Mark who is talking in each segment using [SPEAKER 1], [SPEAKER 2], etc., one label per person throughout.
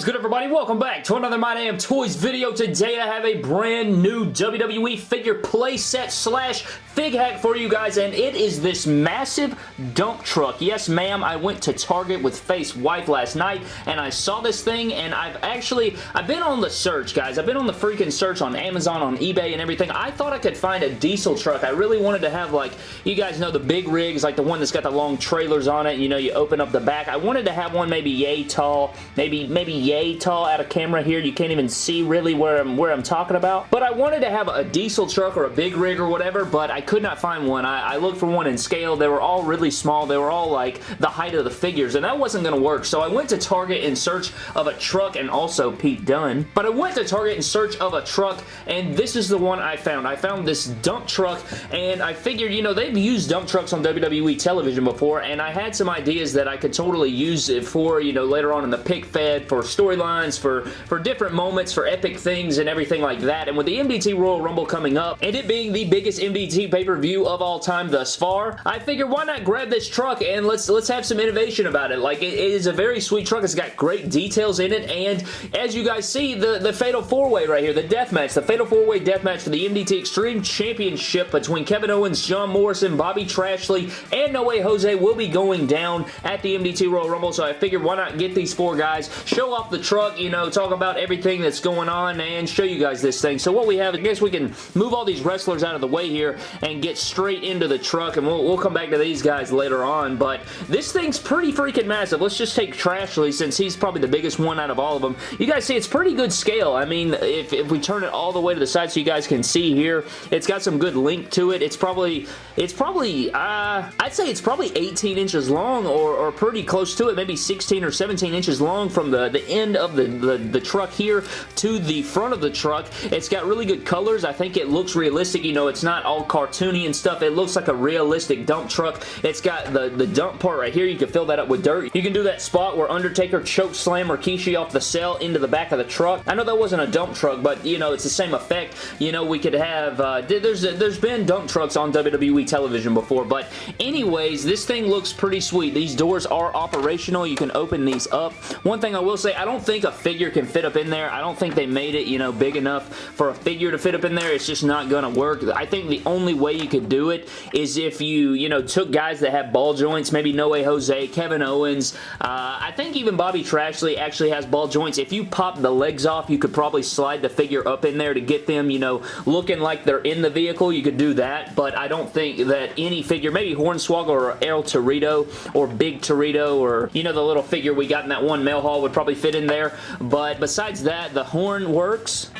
[SPEAKER 1] is good everybody? Welcome back to another My Damn Toys video. Today I have a brand new WWE figure playset slash fig hack for you guys and it is this massive dump truck. Yes ma'am, I went to Target with Face Wife last night and I saw this thing and I've actually, I've been on the search guys. I've been on the freaking search on Amazon, on eBay and everything. I thought I could find a diesel truck. I really wanted to have like, you guys know the big rigs, like the one that's got the long trailers on it. You know, you open up the back. I wanted to have one maybe yay tall, maybe maybe yay tall out of camera here. You can't even see really where I'm, where I'm talking about. But I wanted to have a diesel truck or a big rig or whatever, but I could not find one. I, I looked for one in scale. They were all really small. They were all like the height of the figures, and that wasn't going to work. So I went to Target in search of a truck and also Pete Dunne. But I went to Target in search of a truck, and this is the one I found. I found this dump truck, and I figured, you know, they've used dump trucks on WWE television before, and I had some ideas that I could totally use it for, you know, later on in the pick fed for storylines, for, for different moments, for epic things and everything like that. And with the MDT Royal Rumble coming up, and it being the biggest MDT pay-per-view of all time thus far, I figured why not grab this truck and let's let's have some innovation about it. Like, it, it is a very sweet truck. It's got great details in it, and as you guys see, the, the Fatal 4-Way right here, the death match, the Fatal 4-Way death match for the MDT Extreme Championship between Kevin Owens, John Morrison, Bobby Trashley, and No Way Jose will be going down at the MDT Royal Rumble, so I figured why not get these four guys, show off the truck, you know, talk about everything that's going on, and show you guys this thing. So what we have, I guess we can move all these wrestlers out of the way here and get straight into the truck, and we'll, we'll come back to these guys later on, but this thing's pretty freaking massive. Let's just take Trashley since he's probably the biggest one out of all of them. You guys see, it's pretty good scale. I mean, if, if we turn it all the way to the side so you guys can see here, it's got some good link to it. It's probably, it's probably, uh, I'd say it's probably 18 inches long or, or pretty close to it, maybe 16 or 17 inches long from the, the end of the, the, the truck here to the front of the truck. It's got really good colors. I think it looks realistic. You know, it's not all cartoony and stuff. It looks like a realistic dump truck. It's got the, the dump part right here. You can fill that up with dirt. You can do that spot where Undertaker choke slam Rikishi off the cell into the back of the truck. I know that wasn't a dump truck, but, you know, it's the same effect. You know, we could have, uh, there's, there's been dump trucks on WWE television before, but anyways, this thing looks pretty sweet. These doors are operational. You can open these up. One thing I will say, I don't think a figure can fit up in there. I don't think they made it, you know, big enough for a figure to fit up in there. It's just not going to work. I think the only way you could do it is if you, you know, took guys that have ball joints, maybe No Way Jose, Kevin Owens. Uh, I think even Bobby Trashley actually has ball joints. If you pop the legs off, you could probably slide the figure up in there to get them, you know, looking like they're in the vehicle. You could do that, but I don't think that any figure, maybe Hornswoggle or El Torito or Big Torito or, you know, the little figure we got in that one mail haul would probably fit in there, but besides that, the horn works.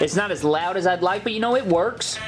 [SPEAKER 1] It's not as loud as I'd like, but you know, it works.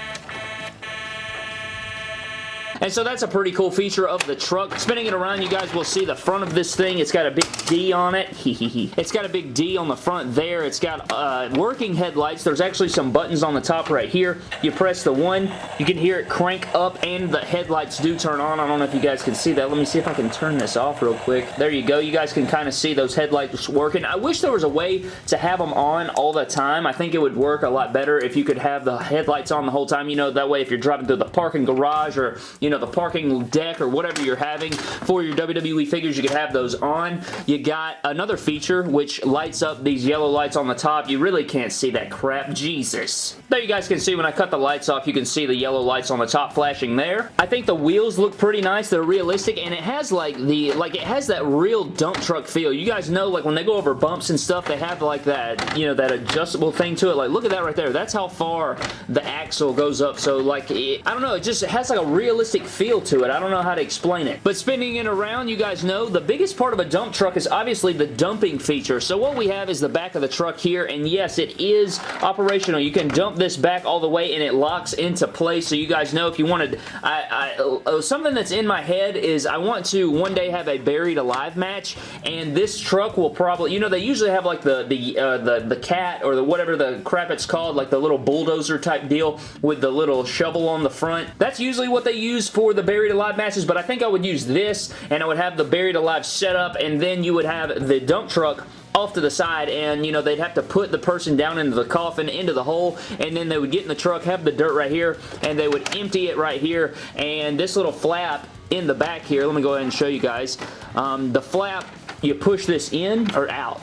[SPEAKER 1] And so that's a pretty cool feature of the truck. Spinning it around, you guys will see the front of this thing. It's got a big D on it. it's got a big D on the front there. It's got uh, working headlights. There's actually some buttons on the top right here. You press the one, you can hear it crank up and the headlights do turn on. I don't know if you guys can see that. Let me see if I can turn this off real quick. There you go. You guys can kind of see those headlights working. I wish there was a way to have them on all the time. I think it would work a lot better if you could have the headlights on the whole time. You know, that way if you're driving through the parking garage or, you know, the parking deck or whatever you're having for your WWE figures, you could have those on. You got another feature which lights up these yellow lights on the top. You really can't see that crap. Jesus. There you guys can see when I cut the lights off, you can see the yellow lights on the top flashing there. I think the wheels look pretty nice. They're realistic and it has like the, like it has that real dump truck feel. You guys know like when they go over bumps and stuff, they have like that, you know, that adjustable thing to it. Like look at that right there. That's how far the axle goes up. So like, it, I don't know, it just has like a realistic feel to it. I don't know how to explain it. But spinning it around, you guys know, the biggest part of a dump truck is obviously the dumping feature. So what we have is the back of the truck here, and yes, it is operational. You can dump this back all the way, and it locks into place. So you guys know if you wanted... I, I, uh, something that's in my head is I want to one day have a buried alive match, and this truck will probably... You know, they usually have like the, the, uh, the, the cat or the whatever the crap it's called, like the little bulldozer type deal with the little shovel on the front. That's usually what they use for the Buried Alive matches, but I think I would use this, and I would have the Buried Alive set up, and then you would have the dump truck off to the side and you know they'd have to put the person down into the coffin into the hole and then they would get in the truck have the dirt right here and they would empty it right here and this little flap in the back here let me go ahead and show you guys um, the flap you push this in or out.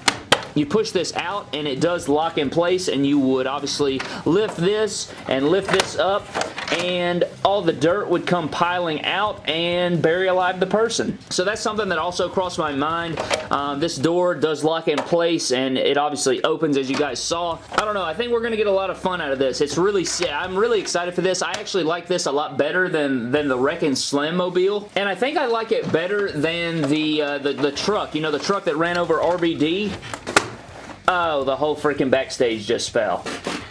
[SPEAKER 1] You push this out and it does lock in place and you would obviously lift this and lift this up and all the dirt would come piling out and bury alive the person. So that's something that also crossed my mind. Um, this door does lock in place and it obviously opens as you guys saw. I don't know. I think we're going to get a lot of fun out of this. It's really, I'm really excited for this. I actually like this a lot better than, than the Wrekkin' Slam Mobile. And I think I like it better than the, uh, the, the truck. You know, the truck that ran over RVD? Oh, the whole freaking backstage just fell.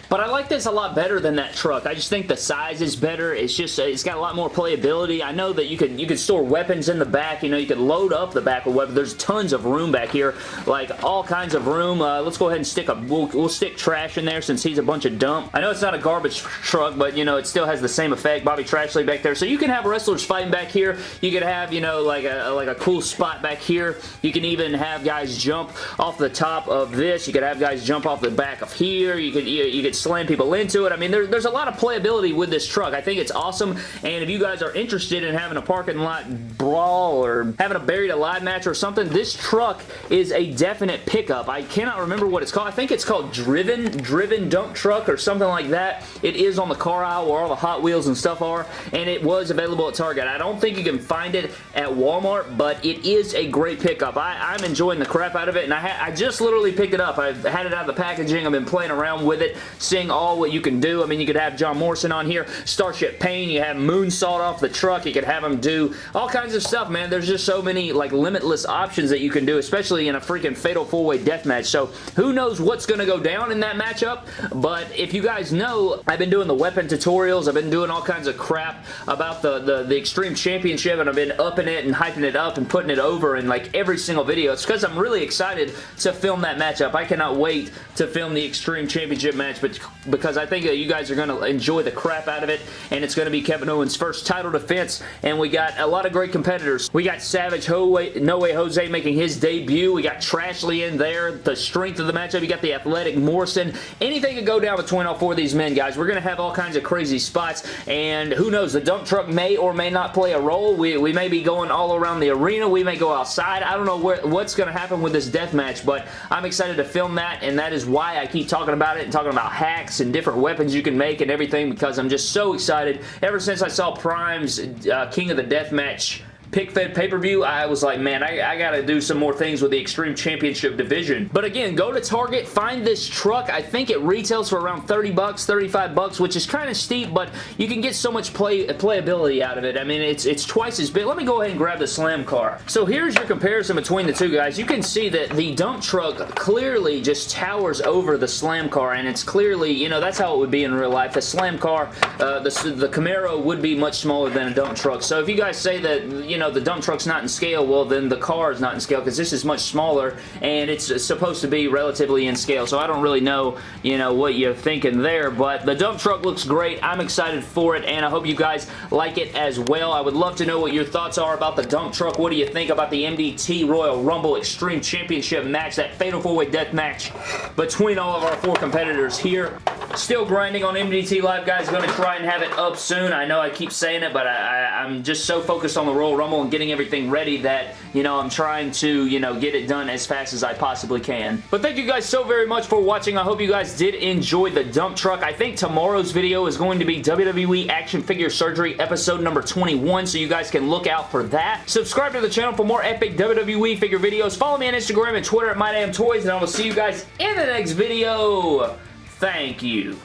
[SPEAKER 1] But I like this a lot better than that truck. I just think the size is better. It's just, it's got a lot more playability. I know that you could you could store weapons in the back. You know, you could load up the back with weapons. There's tons of room back here. Like, all kinds of room. Uh, let's go ahead and stick a, we'll, we'll stick trash in there since he's a bunch of dump. I know it's not a garbage truck, but, you know, it still has the same effect. Bobby Trashley back there. So you can have wrestlers fighting back here. You could have, you know, like a, like a cool spot back here. You can even have guys jump off the top of this. You could have guys jump off the back of here. You could, you, you could slam people into it. I mean, there, there's a lot of playability with this truck. I think it's awesome, and if you guys are interested in having a parking lot brawl or having a buried alive match or something, this truck is a definite pickup. I cannot remember what it's called. I think it's called Driven, Driven Dump Truck or something like that. It is on the car aisle where all the Hot Wheels and stuff are, and it was available at Target. I don't think you can find it at Walmart, but it is a great pickup. I, am enjoying the crap out of it, and I, I just literally picked it up. I've had it out of the packaging. I've been playing around with it, seeing all what you can do. I mean, you could have John Morrison on here, Starship Pain, you have Moonsault off the truck, you could have him do all kinds of stuff, man. There's just so many, like, limitless options that you can do, especially in a freaking Fatal 4-Way Death Match. So, who knows what's going to go down in that matchup, but if you guys know, I've been doing the weapon tutorials, I've been doing all kinds of crap about the, the, the Extreme Championship, and I've been upping it and hyping it up and putting it over in, like, every single video. It's because I'm really excited to film that matchup. I cannot wait to film the Extreme Championship match, because I think that you guys are going to enjoy the crap out of it, and it's going to be Kevin Owens' first title defense, and we got a lot of great competitors. We got Savage No Way Jose making his debut. We got Trashley in there. The strength of the matchup. You got the athletic Morrison. Anything could go down between all four of these men, guys. We're going to have all kinds of crazy spots, and who knows, the dump truck may or may not play a role. We, we may be going all around the arena. We may go outside. I don't know where, what's going to happen with this death match, but I'm excited to film that, and that is why I keep talking about it and talking about and different weapons you can make and everything because I'm just so excited. Ever since I saw Prime's uh, King of the Deathmatch pick-fed pay-per-view, I was like, man, I, I gotta do some more things with the Extreme Championship division. But again, go to Target, find this truck. I think it retails for around 30 bucks, 35 bucks, which is kind of steep, but you can get so much play playability out of it. I mean, it's, it's twice as big. Let me go ahead and grab the Slam car. So here's your comparison between the two guys. You can see that the dump truck clearly just towers over the Slam car, and it's clearly, you know, that's how it would be in real life. A Slam car, uh, the, the Camaro would be much smaller than a dump truck. So if you guys say that, you know, know, the dump truck's not in scale, well, then the car is not in scale because this is much smaller and it's supposed to be relatively in scale. So I don't really know, you know, what you're thinking there, but the dump truck looks great. I'm excited for it and I hope you guys like it as well. I would love to know what your thoughts are about the dump truck. What do you think about the MDT Royal Rumble Extreme Championship match, that Fatal 4-Way Death match between all of our four competitors here? Still grinding on MDT Live, guys. Going to try and have it up soon. I know I keep saying it, but I, I'm just so focused on the Royal Rumble and getting everything ready that, you know, I'm trying to, you know, get it done as fast as I possibly can. But thank you guys so very much for watching. I hope you guys did enjoy the dump truck. I think tomorrow's video is going to be WWE Action Figure Surgery episode number 21, so you guys can look out for that. Subscribe to the channel for more epic WWE figure videos. Follow me on Instagram and Twitter at MyDamnToys, and I will see you guys in the next video. Thank you.